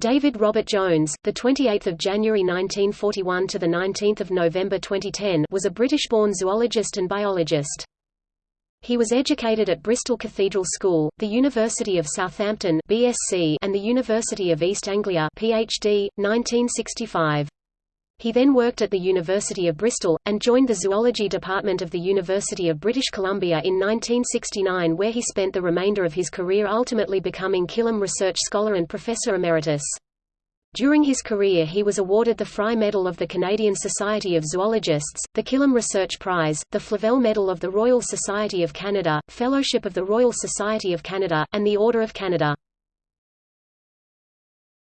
David Robert Jones, the 28th of January 1941 to the 19th of November 2010, was a British-born zoologist and biologist. He was educated at Bristol Cathedral School, the University of Southampton (BSc), and the University of East Anglia (PhD), 1965. He then worked at the University of Bristol, and joined the zoology department of the University of British Columbia in 1969 where he spent the remainder of his career ultimately becoming Killam Research Scholar and Professor Emeritus. During his career he was awarded the Fry Medal of the Canadian Society of Zoologists, the Killam Research Prize, the Flavelle Medal of the Royal Society of Canada, Fellowship of the Royal Society of Canada, and the Order of Canada.